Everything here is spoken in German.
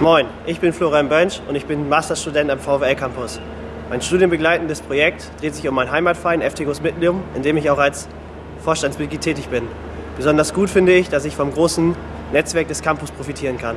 Moin, ich bin Florian Bönsch und ich bin Masterstudent am VWL Campus. Mein studienbegleitendes Projekt dreht sich um meinen Heimatverein FTGUS Mittlum, in dem ich auch als Vorstandsmitglied tätig bin. Besonders gut finde ich, dass ich vom großen Netzwerk des Campus profitieren kann.